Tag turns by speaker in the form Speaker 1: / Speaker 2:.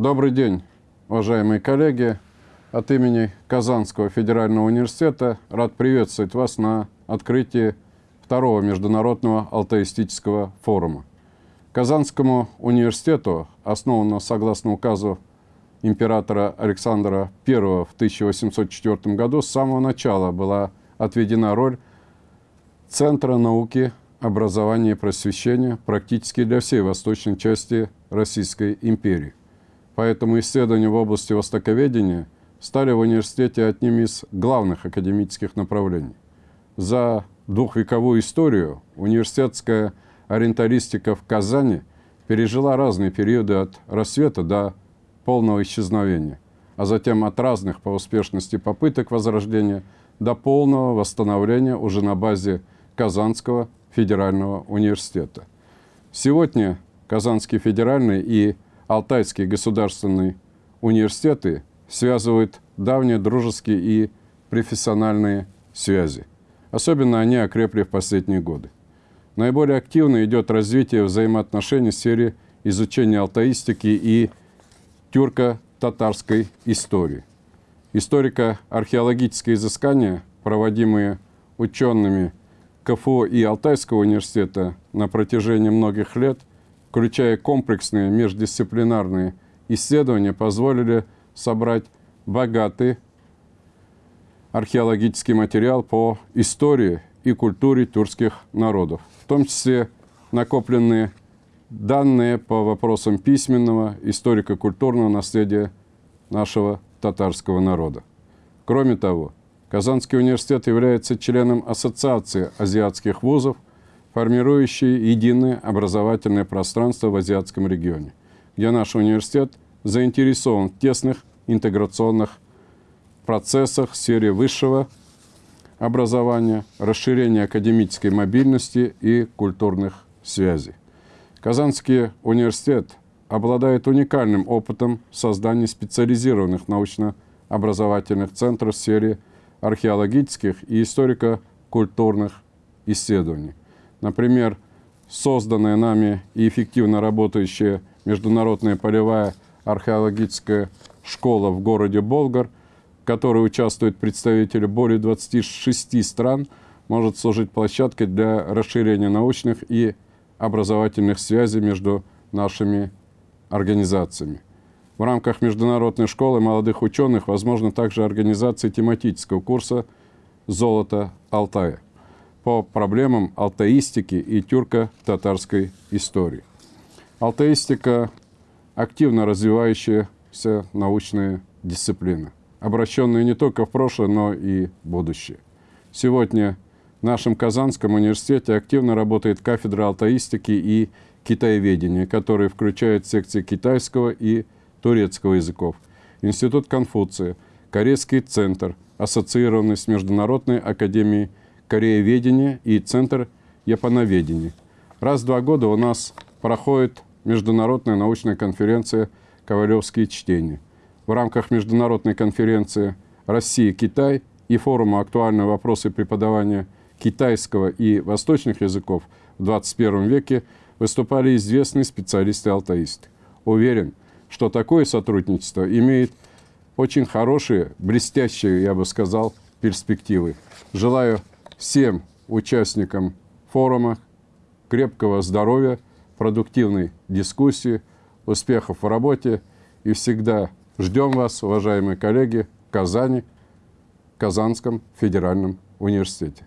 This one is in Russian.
Speaker 1: Добрый день, уважаемые коллеги. От имени Казанского федерального университета рад приветствовать вас на открытии второго международного алтаистического форума. Казанскому университету, основанному согласно указу императора Александра I в 1804 году, с самого начала была отведена роль Центра науки, образования и просвещения практически для всей восточной части Российской империи. Поэтому исследования в области востоковедения стали в университете одним из главных академических направлений. За двухвековую историю университетская ориенталистика в Казани пережила разные периоды от рассвета до полного исчезновения, а затем от разных по успешности попыток возрождения до полного восстановления уже на базе Казанского федерального университета. Сегодня Казанский федеральный и Алтайский государственный университеты связывают давние дружеские и профессиональные связи. Особенно они окрепли в последние годы. Наиболее активно идет развитие взаимоотношений в сфере изучения алтаистики и тюрко-татарской истории. Историко-археологические изыскания, проводимые учеными КФУ и Алтайского университета на протяжении многих лет, включая комплексные междисциплинарные исследования, позволили собрать богатый археологический материал по истории и культуре тюркских народов, в том числе накопленные данные по вопросам письменного, историко-культурного наследия нашего татарского народа. Кроме того, Казанский университет является членом Ассоциации азиатских вузов, формирующей единое образовательное пространство в азиатском регионе, где наш университет заинтересован в тесных интеграционных процессах в сфере высшего образования, расширения академической мобильности и культурных связей. Казанский университет обладает уникальным опытом создания специализированных научно-образовательных центров в сфере археологических и историко-культурных исследований. Например, созданная нами и эффективно работающая международная полевая археологическая школа в городе Болгар, в которой участвуют представители более 26 стран, может служить площадкой для расширения научных и образовательных связей между нашими организациями. В рамках Международной школы молодых ученых возможно также организация тематического курса «Золото Алтая» по проблемам алтаистики и тюрко-татарской истории. Алтаистика – активно развивающаяся научная дисциплина, обращенная не только в прошлое, но и в будущее. Сегодня в нашем Казанском университете активно работает кафедра алтаистики и китаеведения, которая включает секции китайского и турецкого языков, Институт Конфуция, Корейский центр, ассоциированный с Международной академией корееведения и Центр японоведения. Раз в два года у нас проходит международная научная конференция «Ковалевские чтения». В рамках международной конференции «Россия-Китай» и форума «Актуальные вопросы преподавания китайского и восточных языков в 21 веке» выступали известные специалисты-алтаисты. Уверен, что такое сотрудничество имеет очень хорошие, блестящие, я бы сказал, перспективы. Желаю всем участникам форума крепкого здоровья, продуктивной дискуссии, успехов в работе и всегда ждем вас, уважаемые коллеги, в Казани, Казанском федеральном университете.